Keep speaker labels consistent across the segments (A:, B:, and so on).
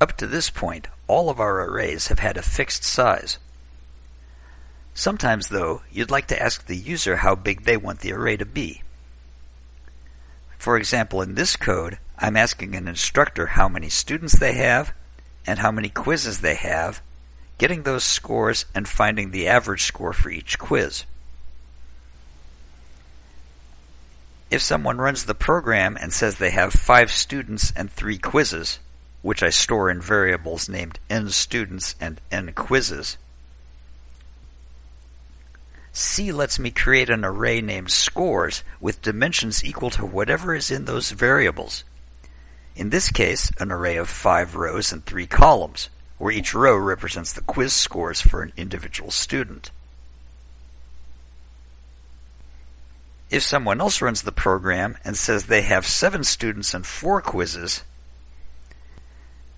A: Up to this point, all of our arrays have had a fixed size. Sometimes, though, you'd like to ask the user how big they want the array to be. For example, in this code, I'm asking an instructor how many students they have and how many quizzes they have, getting those scores and finding the average score for each quiz. If someone runs the program and says they have five students and three quizzes, which I store in variables named nStudents and nQuizzes, C lets me create an array named scores with dimensions equal to whatever is in those variables. In this case, an array of five rows and three columns, where each row represents the quiz scores for an individual student. If someone else runs the program and says they have seven students and four quizzes,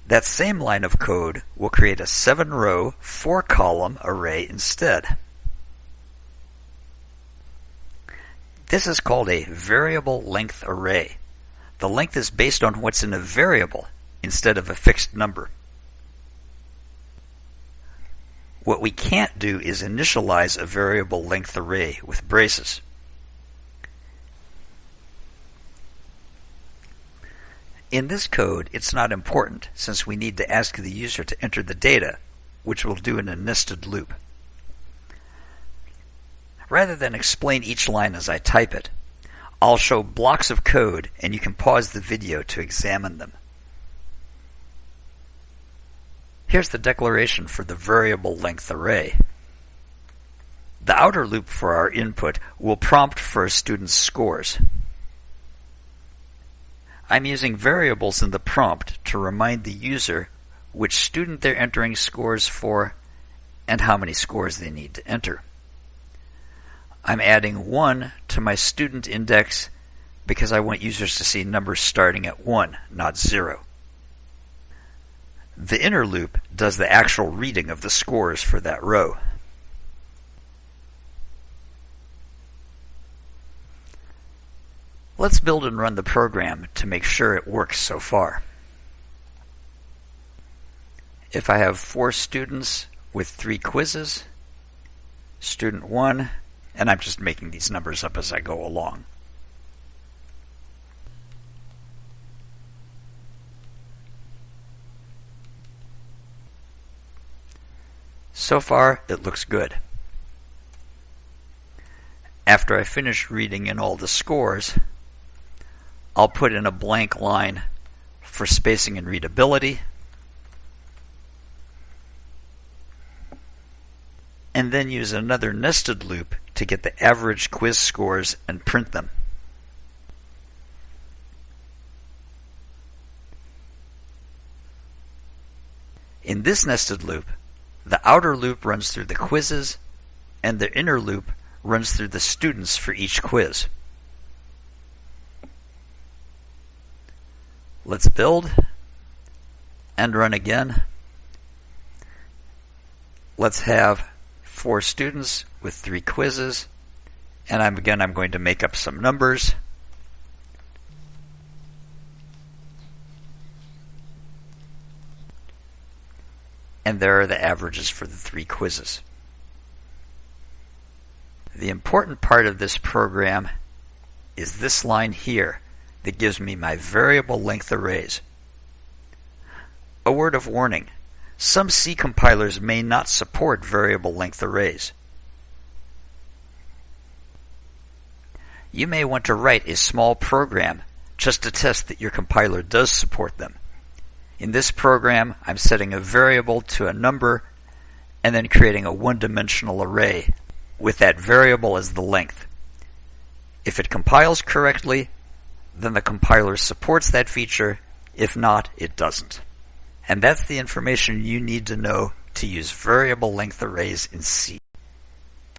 A: that same line of code will create a seven row, four column array instead. This is called a variable length array. The length is based on what's in a variable instead of a fixed number. What we can't do is initialize a variable length array with braces. In this code, it's not important since we need to ask the user to enter the data, which we'll do in a nested loop. Rather than explain each line as I type it, I'll show blocks of code and you can pause the video to examine them. Here's the declaration for the variable length array. The outer loop for our input will prompt for a student's scores. I'm using variables in the prompt to remind the user which student they're entering scores for and how many scores they need to enter. I'm adding 1 to my student index because I want users to see numbers starting at 1, not 0. The inner loop does the actual reading of the scores for that row. Let's build and run the program to make sure it works so far. If I have four students with three quizzes, student 1 and I'm just making these numbers up as I go along. So far, it looks good. After I finish reading in all the scores, I'll put in a blank line for spacing and readability, and then use another nested loop to get the average quiz scores and print them. In this nested loop, the outer loop runs through the quizzes and the inner loop runs through the students for each quiz. Let's build and run again. Let's have four students with three quizzes. And I'm again, I'm going to make up some numbers. And there are the averages for the three quizzes. The important part of this program is this line here that gives me my variable length arrays. A word of warning. Some C compilers may not support variable length arrays. You may want to write a small program just to test that your compiler does support them. In this program, I'm setting a variable to a number and then creating a one-dimensional array with that variable as the length. If it compiles correctly, then the compiler supports that feature. If not, it doesn't. And that's the information you need to know to use variable length arrays in C.